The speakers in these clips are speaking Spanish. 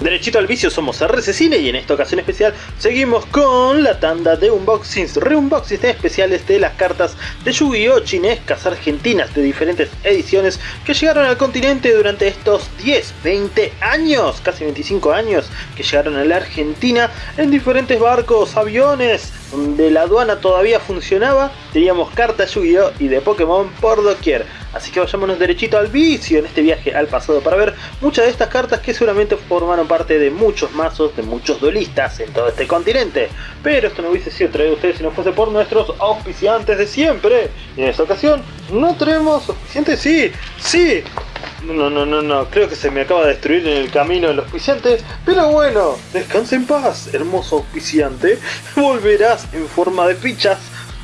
Derechito al vicio somos RC Cine y en esta ocasión especial seguimos con la tanda de unboxings, reunboxings especiales de las cartas de Yu-Gi-Oh! chinescas argentinas de diferentes ediciones que llegaron al continente durante estos 10, 20 años, casi 25 años que llegaron a la Argentina en diferentes barcos, aviones, donde la aduana todavía funcionaba, teníamos cartas Yu-Gi-Oh! y de Pokémon por doquier. Así que vayámonos derechito al vicio en este viaje al pasado para ver muchas de estas cartas que seguramente formaron parte de muchos mazos, de muchos duelistas en todo este continente. Pero esto no hubiese sido traído a ustedes si no fuese por nuestros auspiciantes de siempre. Y en esta ocasión no tenemos auspiciantes, sí, sí. No, no, no, no, creo que se me acaba de destruir en el camino el auspiciante, pero bueno, descansa en paz, hermoso auspiciante, volverás en forma de fichas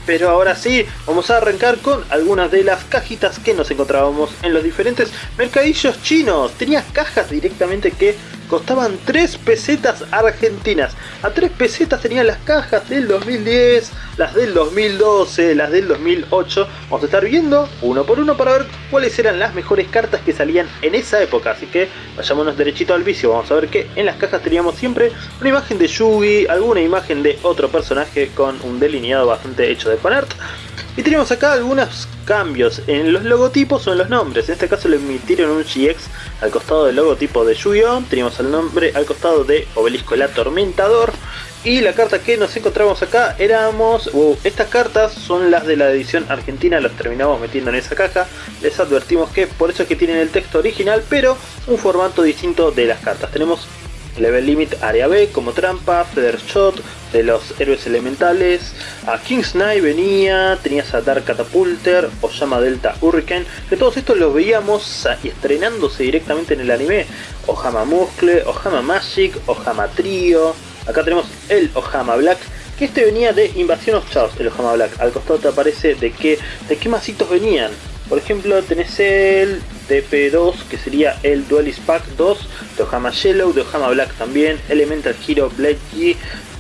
pero ahora sí, vamos a arrancar con algunas de las cajitas que nos encontrábamos en los diferentes mercadillos chinos. Tenías cajas directamente que costaban 3 pesetas argentinas. A 3 pesetas tenían las cajas del 2010, las del 2012, las del 2008. Vamos a estar viendo uno por uno para ver cuáles eran las mejores cartas que salían en esa época. Así que vayámonos derechito al vicio. Vamos a ver que en las cajas teníamos siempre una imagen de Yugi, alguna imagen de otro personaje con un delineado bastante hecho de fanart. Y tenemos acá algunos cambios en los logotipos o en los nombres. En este caso le emitieron un GX al costado del logotipo de Yu-Gi-Oh! Teníamos el nombre al costado de Obelisco el Atormentador. Y la carta que nos encontramos acá éramos... Uh, estas cartas son las de la edición argentina, las terminamos metiendo en esa caja. Les advertimos que por eso es que tienen el texto original, pero un formato distinto de las cartas. Tenemos Level Limit Área B como trampa, Feather Shot de los héroes elementales, a King's Knight venía, tenías a Dark Catapulter, o llama Delta Hurricane, que todos estos los veíamos estrenándose directamente en el anime, Ohama Muscle, Ohama Magic, Ohama Trio, acá tenemos el Ohama Black, que este venía de Invasión of Chaos, el Ohama Black, al costado te aparece de qué, de qué masitos venían, por ejemplo tenés el TP2 que sería el Duelist Pack 2 de Ohama Yellow, de Ohama Black también, Elemental Hero Blade G,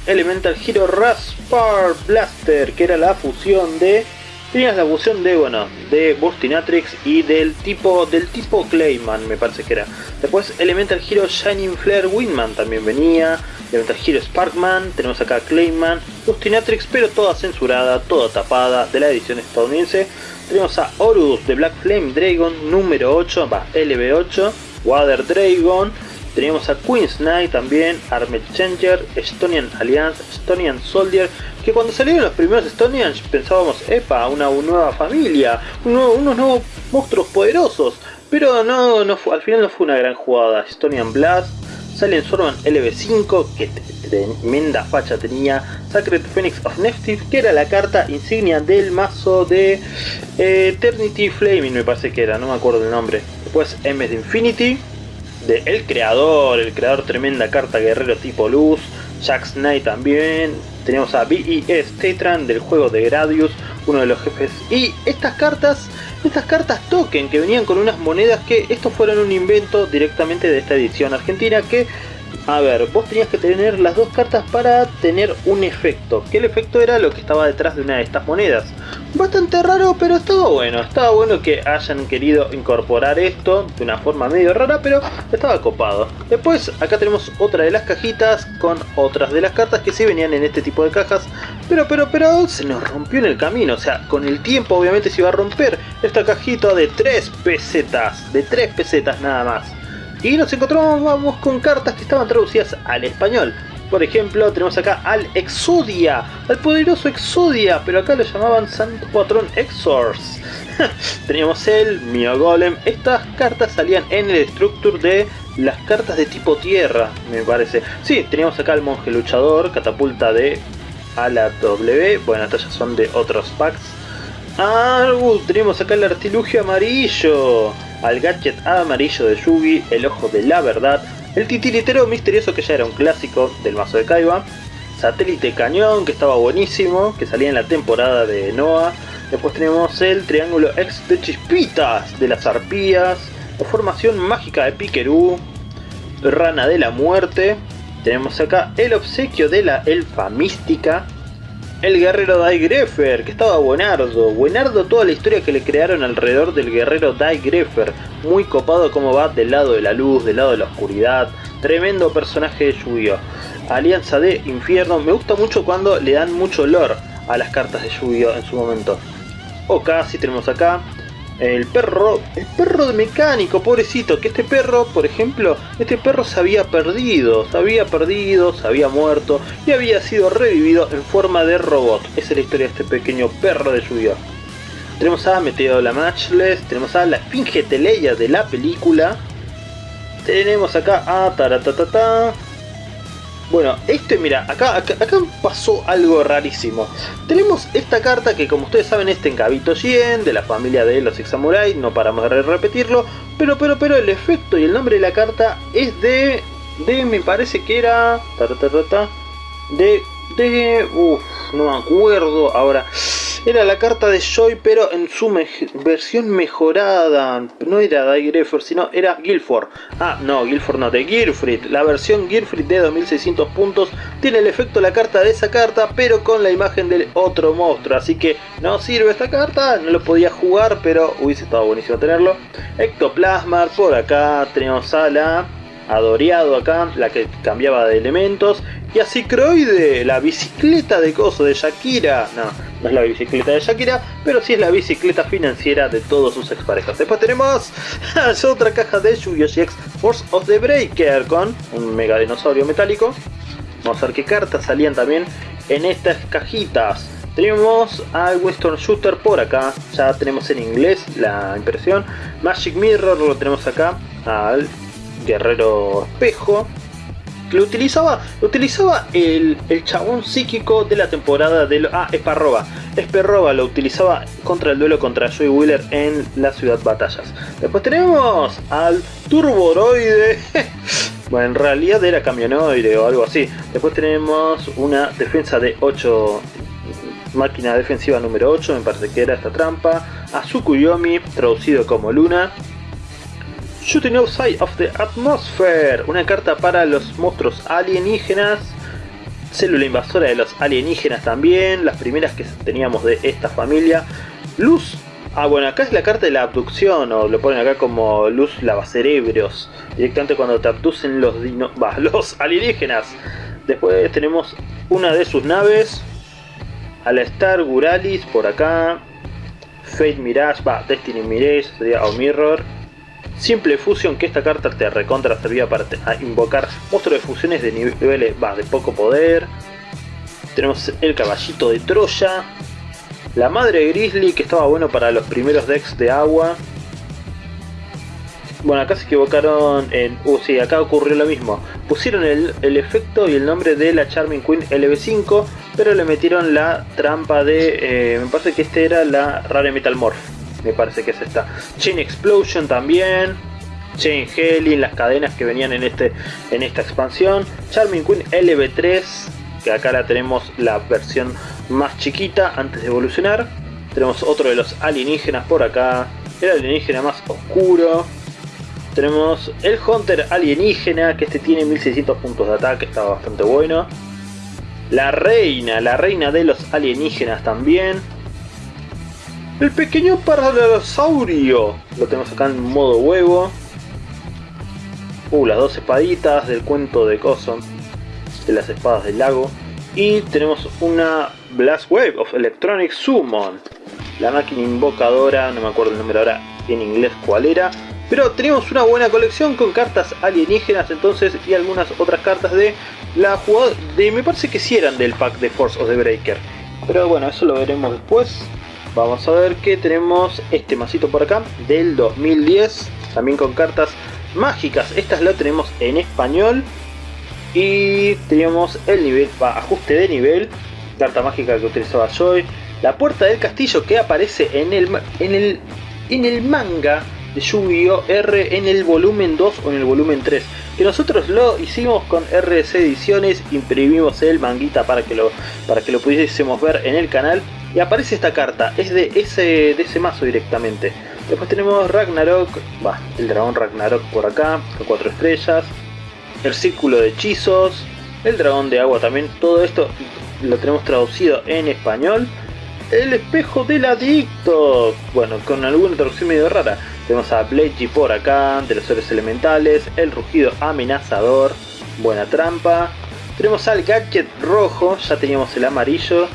Elemental Hero Raspar Blaster que era la fusión de tenías la fusión de bueno de Burstinatrix y del tipo del tipo Clayman me parece que era. Después Elemental Hero Shining Flare Windman también venía Elemental Hero Sparkman tenemos acá Clayman Burstinatrix pero toda censurada toda tapada de la edición estadounidense. Tenemos a Horus de Black Flame Dragon número 8, va LB8, Water Dragon, tenemos a Queen's Knight también, Armed Changer, Estonian Alliance, Estonian Soldier, que cuando salieron los primeros Estonians pensábamos, epa, una, nueva familia, unos nuevos monstruos poderosos, pero no, no al final no fue una gran jugada, Estonian Blast, sale en Sorman LB5, que tremenda facha tenía, Sacred Phoenix of Neftif, que era la carta insignia del mazo de eh, Eternity Flaming, me parece que era, no me acuerdo el nombre. Después MS de Infinity, de El Creador, el Creador tremenda carta guerrero tipo luz, Jack Knight también, tenemos a BES Tetran del juego de Gradius, uno de los jefes, y estas cartas estas cartas token que venían con unas monedas que estos fueron un invento directamente de esta edición argentina que a ver, vos tenías que tener las dos cartas para tener un efecto. Que el efecto era lo que estaba detrás de una de estas monedas. Bastante raro, pero estaba bueno. Estaba bueno que hayan querido incorporar esto de una forma medio rara, pero estaba copado. Después, acá tenemos otra de las cajitas con otras de las cartas que sí venían en este tipo de cajas. Pero, pero, pero, se nos rompió en el camino. O sea, con el tiempo obviamente se iba a romper esta cajita de 3 pesetas. De 3 pesetas nada más. Y nos encontramos con cartas que estaban traducidas al español. Por ejemplo, tenemos acá al Exodia, al poderoso Exodia, pero acá lo llamaban Santo Patrón Exors. Teníamos el Mio Golem. Estas cartas salían en el structure de las cartas de tipo tierra, me parece. Sí, teníamos acá al Monje Luchador, catapulta de ala W. Bueno, estas ya son de otros packs. Ah, uh, tenemos acá el artilugio amarillo al gadget amarillo de Yugi, el ojo de la verdad, el titiritero misterioso que ya era un clásico del mazo de Kaiba, satélite cañón que estaba buenísimo, que salía en la temporada de Noah, después tenemos el triángulo X de chispitas de las arpías, la formación mágica de Piquerú, rana de la muerte, tenemos acá el obsequio de la elfa mística, el guerrero Greffer, que estaba buenardo. Buenardo toda la historia que le crearon alrededor del guerrero Greffer. Muy copado como va del lado de la luz, del lado de la oscuridad. Tremendo personaje de Yu-Gi-Oh! Alianza de Infierno. Me gusta mucho cuando le dan mucho lore a las cartas de Yu-Gi-Oh! en su momento. O casi tenemos acá el perro, el perro de mecánico, pobrecito, que este perro, por ejemplo, este perro se había perdido, se había perdido, se había muerto y había sido revivido en forma de robot. Esa es la historia de este pequeño perro de lluvia. Tenemos a Meteo la Matchless, tenemos a la Esfinge Teleia de la película, tenemos acá a Taratatata, bueno, este, mira, acá, acá, pasó algo rarísimo. Tenemos esta carta que como ustedes saben es Tenkabito Jien, de la familia de los Six Samurai, no paramos de repetirlo, pero, pero, pero el efecto y el nombre de la carta es de, de, me parece que era, de, de, uff, no me acuerdo ahora. Era la carta de Joy, pero en su versión mejorada. No era Greffer, sino era Guilford. Ah, no, Guilford no, de Gearfried. La versión Gearfried de 2600 puntos tiene el efecto de la carta de esa carta, pero con la imagen del otro monstruo. Así que no sirve esta carta, no lo podía jugar, pero hubiese estado buenísimo tenerlo. Ectoplasmar, por acá tenemos a la Adoreado acá, la que cambiaba de elementos. Y así Croide, la bicicleta de coso de Shakira. No, no es la bicicleta de Shakira, pero sí es la bicicleta financiera de todos sus exparejas. Después tenemos otra caja de Yu-Gi-Oh! GX Force of the Breaker con un mega dinosaurio metálico. Vamos a ver qué cartas salían también en estas cajitas. Tenemos al Western Shooter por acá, ya tenemos en inglés la impresión. Magic Mirror lo tenemos acá, al guerrero espejo que lo utilizaba, utilizaba el, el, chabón psíquico de la temporada de... ah, Esparroba. Esparroba lo utilizaba contra el duelo contra Joey Wheeler en la ciudad batallas. Después tenemos al Turboroide. bueno, en realidad era camionoide o algo así. Después tenemos una defensa de 8... Máquina defensiva número 8, me parece que era esta trampa. A Tsukuyomi, traducido como Luna. Shooting Outside of the Atmosphere, una carta para los monstruos alienígenas, célula invasora de los alienígenas también, las primeras que teníamos de esta familia. Luz, ah bueno, acá es la carta de la abducción, o lo ponen acá como luz lavacerebros, directamente cuando te abducen los, dino los alienígenas. Después tenemos una de sus naves, a la Star Guralis por acá, Fate Mirage, va, Destiny Mirage, sería o Mirror. Simple fusión que esta carta te recontra servía para invocar monstruos de fusiones de niveles de poco poder. Tenemos el caballito de Troya. La madre Grizzly que estaba bueno para los primeros decks de agua. Bueno, acá se equivocaron en... Uh, sí, acá ocurrió lo mismo. Pusieron el, el, efecto y el nombre de la Charming Queen LB5, pero le metieron la trampa de... Eh, me parece que este era la Rare Metal Morph me parece que es esta. Chain Explosion también. Chain Heli, las cadenas que venían en, este, en esta expansión. Charming Queen LB3, que acá la tenemos la versión más chiquita antes de evolucionar. Tenemos otro de los alienígenas por acá. El alienígena más oscuro. Tenemos el Hunter alienígena, que este tiene 1600 puntos de ataque, está bastante bueno. La reina, la reina de los alienígenas también. El pequeño paralosaurio. Lo tenemos acá en modo huevo. Uh, las dos espaditas del cuento de Coso. De las espadas del lago. Y tenemos una Blast Wave of Electronic Summon. La máquina invocadora, no me acuerdo el nombre ahora en inglés cuál era. Pero tenemos una buena colección con cartas alienígenas entonces y algunas otras cartas de la jugada de me parece que sí eran del pack de Force of the Breaker. Pero bueno, eso lo veremos después. Vamos a ver que tenemos este masito por acá del 2010, también con cartas mágicas. Estas lo tenemos en español y tenemos el nivel, ajuste de nivel, carta mágica que utilizaba Joy. La puerta del castillo que aparece en el manga de Yu-Gi-Oh! R en el volumen 2 o en el volumen 3. Que nosotros lo hicimos con RC Ediciones, imprimimos el manguita para que lo, para que lo pudiésemos ver en el canal y aparece esta carta, es de ese, de ese mazo directamente. Después tenemos Ragnarok, va, el dragón Ragnarok por acá, con 4 estrellas. El círculo de hechizos, el dragón de agua también, todo esto lo tenemos traducido en español. El espejo del adicto, bueno, con alguna traducción medio rara. Tenemos a Bledgy por acá, de los seres elementales, el rugido amenazador, buena trampa. Tenemos al gadget rojo, ya teníamos el amarillo,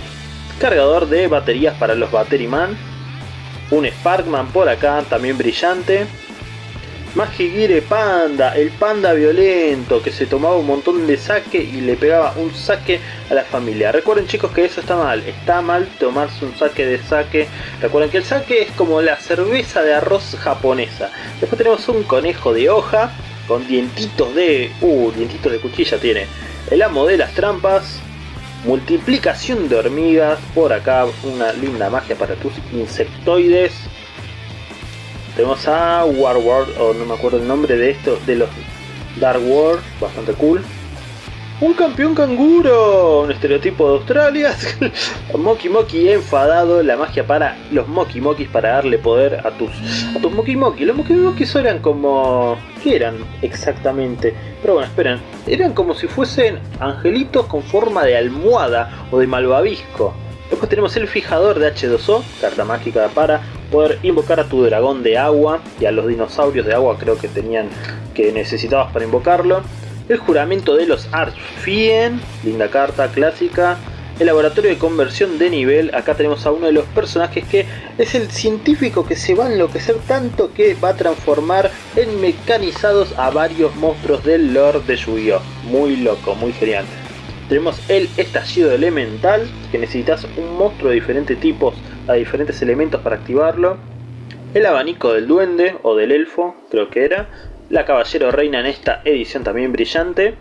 cargador de baterías para los Batteryman, un Sparkman por acá, también brillante. Magigire Panda, el panda violento que se tomaba un montón de saque y le pegaba un saque a la familia. Recuerden chicos que eso está mal, está mal tomarse un saque de saque. Recuerden que el saque es como la cerveza de arroz japonesa. Después tenemos un conejo de hoja con dientitos de... Uh, dientitos de cuchilla tiene. El amo de las trampas, multiplicación de hormigas, por acá una linda magia para tus insectoides. Tenemos a Warward, o no me acuerdo el nombre de esto, de los Dark World, bastante cool. Un campeón canguro, un estereotipo de Australia. Moki Moki enfadado, la magia para los Moki Mokis para darle poder a tus a tus Moki Moki. Los Moki Mokis eran como ¿qué eran exactamente? Pero bueno, esperen, eran como si fuesen angelitos con forma de almohada o de malvavisco. Después tenemos el fijador de H2O, carta mágica para poder invocar a tu dragón de agua y a los dinosaurios de agua creo que tenían que necesitabas para invocarlo. El juramento de los Archfien, linda carta clásica. El laboratorio de conversión de nivel, acá tenemos a uno de los personajes que es el científico que se va a enloquecer tanto que va a transformar en mecanizados a varios monstruos del Lord de Yu-Gi-Oh! Muy loco, muy genial. Tenemos el estallido elemental, que necesitas un monstruo de diferentes tipos a diferentes elementos para activarlo. El abanico del duende o del elfo, creo que era. La caballero reina en esta edición también brillante.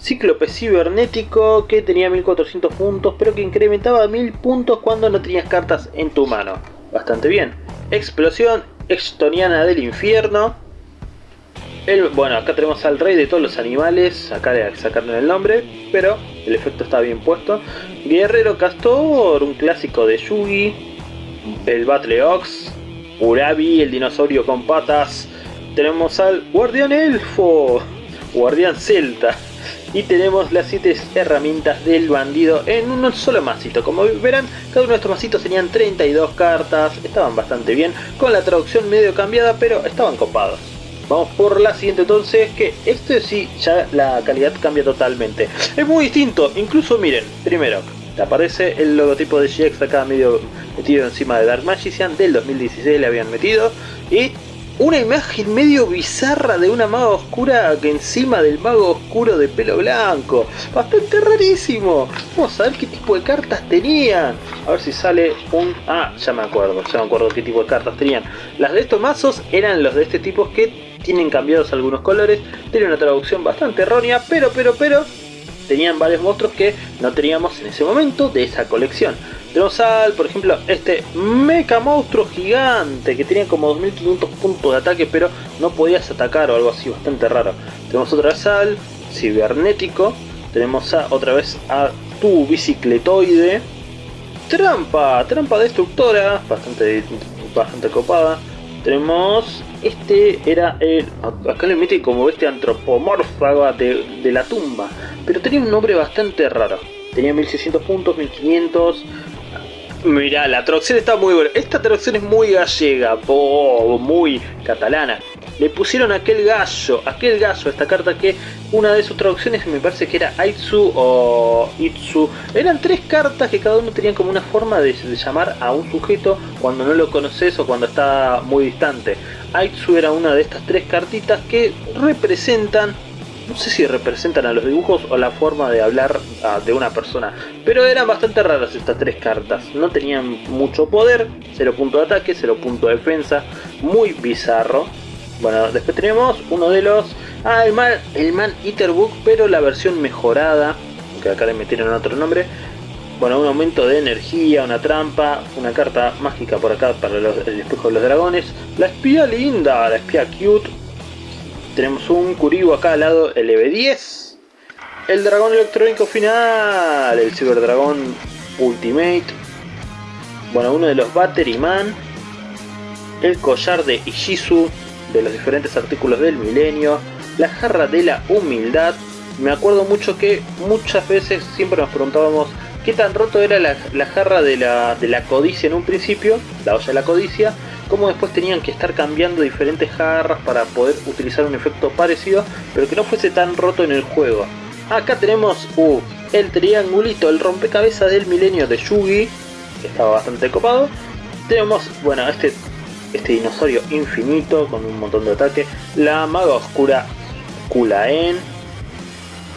Cíclope cibernético que tenía 1400 puntos pero que incrementaba 1000 puntos cuando no tenías cartas en tu mano. Bastante bien. Explosión extoniana del infierno bueno, acá tenemos al rey de todos los animales, acá le sacaron el nombre, pero el efecto está bien puesto. Guerrero Castor, un clásico de Yugi, el Battle Ox, Urabi, el dinosaurio con patas, tenemos al Guardián Elfo, Guardián Celta, y tenemos las 7 herramientas del bandido en un solo masito. Como verán, cada uno de estos masitos tenían 32 cartas, estaban bastante bien, con la traducción medio cambiada, pero estaban copados. Vamos por la siguiente entonces, que este sí, ya la calidad cambia totalmente. Es muy distinto, incluso miren, primero, aparece el logotipo de GX acá medio metido encima de Dark Magician, del 2016 le habían metido, y una imagen medio bizarra de una maga oscura que encima del mago oscuro de pelo blanco. Bastante rarísimo. Vamos a ver qué tipo de cartas tenían. A ver si sale un... Ah, ya me acuerdo, ya me acuerdo qué tipo de cartas tenían. Las de estos mazos eran los de este tipo que tienen cambiados algunos colores, tiene una traducción bastante errónea, pero, pero, pero, tenían varios monstruos que no teníamos en ese momento de esa colección. Tenemos al, por ejemplo, este mecha monstruo gigante que tenía como 2500 puntos de ataque, pero no podías atacar o algo así, bastante raro. Tenemos otra vez al cibernético, tenemos a, otra vez a tu bicicletoide, trampa, trampa destructora, bastante, bastante copada. Tenemos este era el... Acá le mete como este antropomórfago de, de la tumba. Pero tenía un nombre bastante raro. Tenía 1600 puntos, 1500... Mirá, la traducción está muy buena. Esta traducción es muy gallega, muy catalana le pusieron aquel gallo, aquel gallo, esta carta que una de sus traducciones me parece que era Aitsu o Itsu. Eran tres cartas que cada uno tenían como una forma de, llamar a un sujeto cuando no lo conoces o cuando está muy distante. Aitsu era una de estas tres cartitas que representan no sé si representan a los dibujos o la forma de hablar ah, de una persona, pero eran bastante raras estas tres cartas, no tenían mucho poder, 0 punto de ataque, 0 punto de defensa, muy bizarro, bueno, después tenemos uno de los... Ah, el Man, el Man Eater Book, pero la versión mejorada, que acá le metieron otro nombre. Bueno, un aumento de energía, una trampa, una carta mágica por acá para el espejo de los dragones. La espía linda, la espía cute. Tenemos un Kuribo acá al lado, el EV10. El dragón electrónico final, el Cyber Dragón Ultimate. Bueno, uno de los Battery Man. El collar de Ishizu, de los diferentes artículos del milenio, la jarra de la humildad, Me acuerdo mucho que muchas veces siempre nos preguntábamos qué tan roto era la, jarra de la, de la codicia en un principio, la olla de la codicia, cómo después tenían que estar cambiando diferentes jarras para poder utilizar un efecto parecido, pero que no fuese tan roto en el juego. Acá tenemos uh, el triangulito, el rompecabezas del milenio de Yugi, que estaba bastante copado. Tenemos, bueno, este, este dinosaurio infinito con un montón de ataque. La maga oscura Kulaen,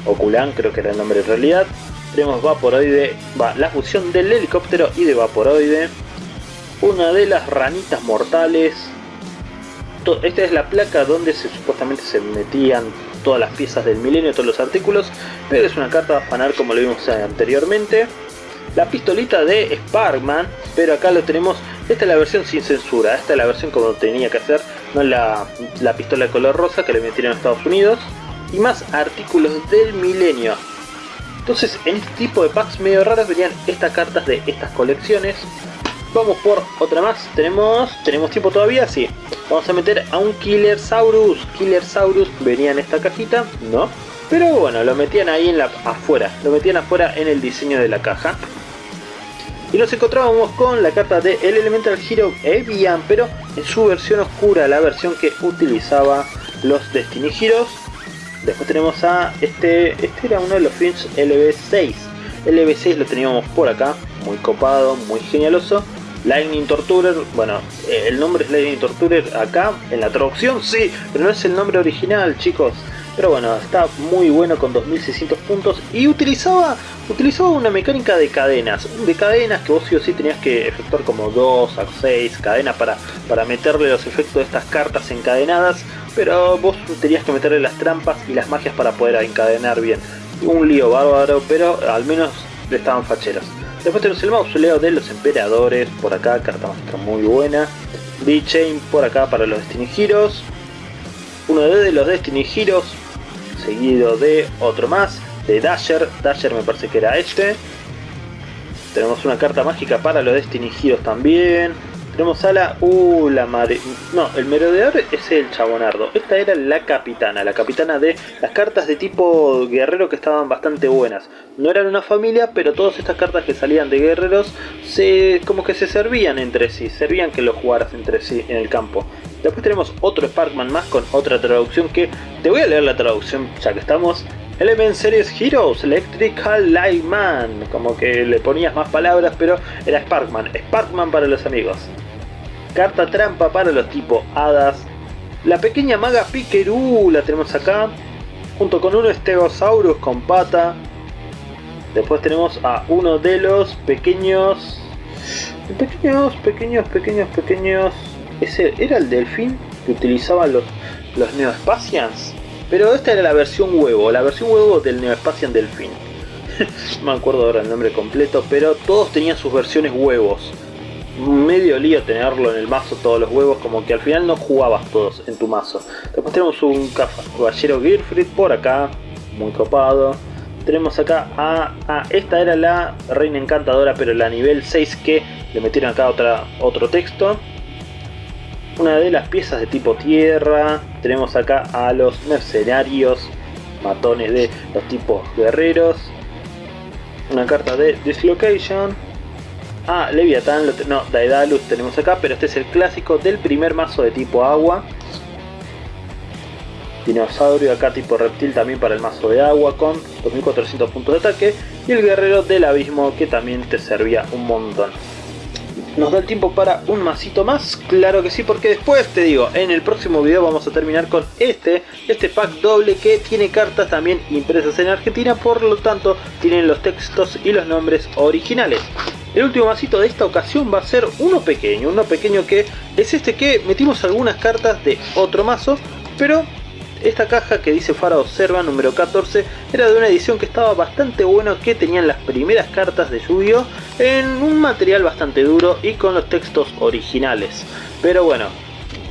o Kulan creo que era el nombre en realidad. Tenemos Vaporoide, va, la fusión del helicóptero y de Vaporoide. Una de las ranitas mortales. Esta es la placa donde se, supuestamente se metían todas las piezas del milenio, todos los artículos, pero es una carta fanar como lo vimos anteriormente. La pistolita de Sparkman, pero acá lo tenemos, esta es la versión sin censura, esta es la versión como tenía que hacer, no la, la pistola de color rosa que le metieron en Estados Unidos. Y más artículos del milenio. Entonces en este tipo de packs medio raros venían estas cartas de estas colecciones. Vamos por otra más. Tenemos tenemos tiempo todavía, sí. Vamos a meter a un Killer Saurus. Killer Saurus venía en esta cajita, ¿no? Pero bueno, lo metían ahí en la afuera. Lo metían afuera en el diseño de la caja. Y nos encontrábamos con la carta de el Elemental Hero Evian, pero en su versión oscura, la versión que utilizaba los Destiny Heroes. Después tenemos a este, este era uno de los films LB6. LB6 lo teníamos por acá, muy copado, muy genialoso. Lightning Torturer, bueno, eh, el nombre es Lightning Torturer acá, en la traducción sí, pero no es el nombre original, chicos. Pero bueno, está muy bueno con 2600 puntos y utilizaba, utilizaba una mecánica de cadenas. De cadenas que vos sí o sí tenías que efectuar como 2 a 6 cadenas para, para meterle los efectos de estas cartas encadenadas. Pero vos tenías que meterle las trampas y las magias para poder encadenar bien. Un lío bárbaro, pero al menos estaban facheros. Después tenemos el mausoleo de los emperadores, por acá, carta maestra muy buena. D-Chain por acá para los Destiny. Uno de los Destiny Heroes, seguido de otro más, de Dasher. Dasher me parece que era este. Tenemos una carta mágica para los Destiny Heroes también. Tenemos a la... Uh, la madre... No, el merodeador es el chabonardo. Esta era la capitana, la capitana de las cartas de tipo guerrero que estaban bastante buenas. No eran una familia, pero todas estas cartas que salían de guerreros se como que se servían entre sí, servían que los jugaras entre sí en el campo. Después tenemos otro Sparkman más con otra traducción que... Te voy a leer la traducción ya que estamos. Element Series Heroes Electrical Man. Como que le ponías más palabras, pero era Sparkman. Sparkman para los amigos. Carta trampa para los tipos hadas. La pequeña maga Pikerú la tenemos acá. Junto con uno Stegosaurus con pata. Después tenemos a uno de los pequeños... Pequeños, pequeños, pequeños, pequeños... Ese era el delfín que utilizaban los, los. Pero esta era la versión huevo, la versión huevo del Neospatian delfín. no me acuerdo ahora el nombre completo, pero todos tenían sus versiones huevos medio lío tenerlo en el mazo todos los huevos, como que al final no jugabas todos en tu mazo. Después tenemos un caballero Girfrid por acá, muy copado. Tenemos acá a, esta era la reina encantadora, pero la nivel 6 que le metieron acá otra, otro texto. Una de las piezas de tipo tierra. Tenemos acá a los mercenarios, matones de los tipos guerreros. Una carta de Dislocation Ah, Leviathan, no, Daedalus tenemos acá, pero este es el clásico del primer mazo de tipo agua. Dinosaurio acá tipo reptil también para el mazo de agua con 2400 puntos de ataque. Y el guerrero del abismo que también te servía un montón. ¿Nos da el tiempo para un masito más? Claro que sí, porque después te digo, en el próximo video vamos a terminar con este, este pack doble que tiene cartas también impresas en Argentina, por lo tanto tienen los textos y los nombres originales. El último masito de esta ocasión va a ser uno pequeño, uno pequeño que es este que metimos algunas cartas de otro mazo, pero esta caja que dice Fara Observa número 14 era de una edición que estaba bastante bueno que tenían las primeras cartas de yu en un material bastante duro y con los textos originales. Pero bueno,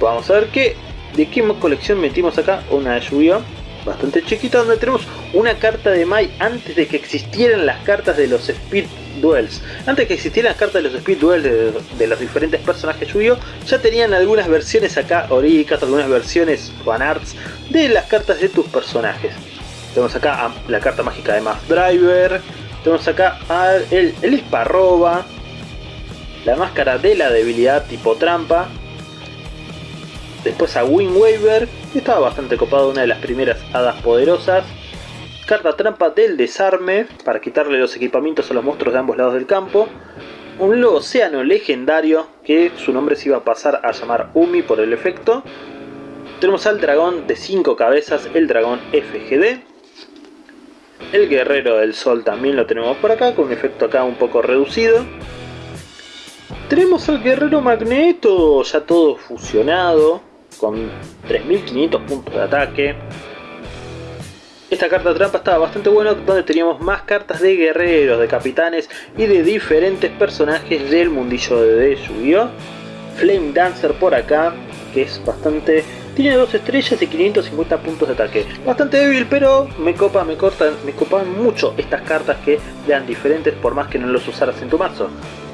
vamos a ver qué, de qué colección metimos acá, una de yu bastante chiquita donde tenemos una carta de Mai antes de que existieran las cartas de los Speed Duels. Antes que existieran las cartas de los Speed Duels de, los diferentes personajes yu ya tenían algunas versiones acá, oricas, algunas versiones fanarts de las cartas de tus personajes. Tenemos acá la carta mágica de Mass Driver. Tenemos acá el, el Esparroba. La máscara de la debilidad tipo trampa. Después a Wind Waver. Estaba bastante copado, una de las primeras hadas poderosas. Carta trampa del desarme. Para quitarle los equipamientos a los monstruos de ambos lados del campo. Un océano legendario que su nombre se iba a pasar a llamar Umi por el efecto. Tenemos al dragón de 5 cabezas, el dragón FGD. El guerrero del sol también lo tenemos por acá, con un efecto acá un poco reducido. Tenemos al guerrero magneto, ya todo fusionado, con 3500 puntos de ataque. Esta carta trampa estaba bastante buena, donde teníamos más cartas de guerreros, de capitanes y de diferentes personajes del mundillo de Yu-Gi-Oh! Flame Dancer por acá, que es bastante tiene dos estrellas y 550 puntos de ataque. Bastante débil, pero me copa, me cortan, me copan mucho estas cartas que dan diferentes por más que no los usaras en tu mazo.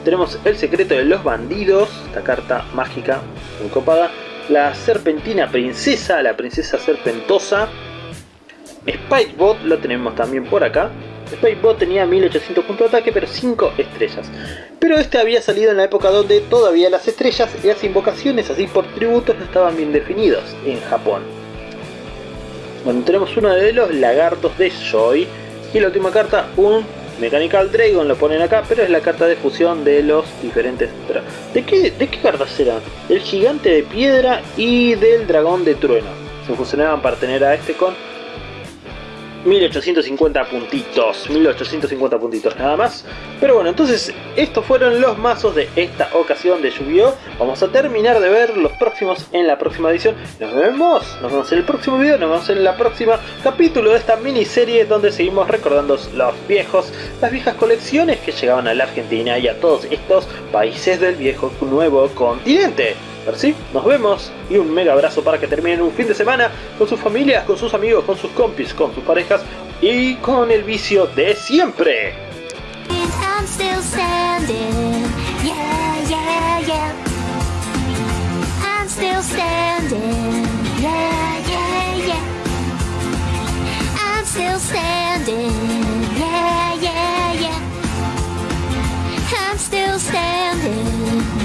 Tenemos el secreto de los bandidos, esta carta mágica, muy copada. La serpentina princesa, la princesa serpentosa. Spikebot lo tenemos también por acá. Spikebot tenía 1800 puntos de ataque pero 5 estrellas. Pero este había salido en la época donde todavía las estrellas y las invocaciones así por tributos no estaban bien definidos en Japón. Bueno, tenemos uno de los lagartos de Joy. Y la última carta, un Mechanical Dragon, lo ponen acá, pero es la carta de fusión de los diferentes... ¿De qué, ¿De qué cartas eran? El gigante de piedra y del dragón de trueno. Se fusionaban para tener a este con 1850 puntitos, 1850 puntitos nada más. Pero bueno, entonces estos fueron los mazos de esta ocasión de Yu-Gi-Oh! Vamos a terminar de ver los próximos en la próxima edición. Nos vemos, nos vemos en el próximo video, nos vemos en la próxima capítulo de esta miniserie donde seguimos recordando los viejos, las viejas colecciones que llegaban a la Argentina y a todos estos países del viejo nuevo continente. Pero sí, nos vemos y un mega abrazo para que terminen un fin de semana con sus familias, con sus amigos, con sus compis, con sus parejas y con el vicio de siempre. still standing. Yeah, yeah, yeah. I'm still standing.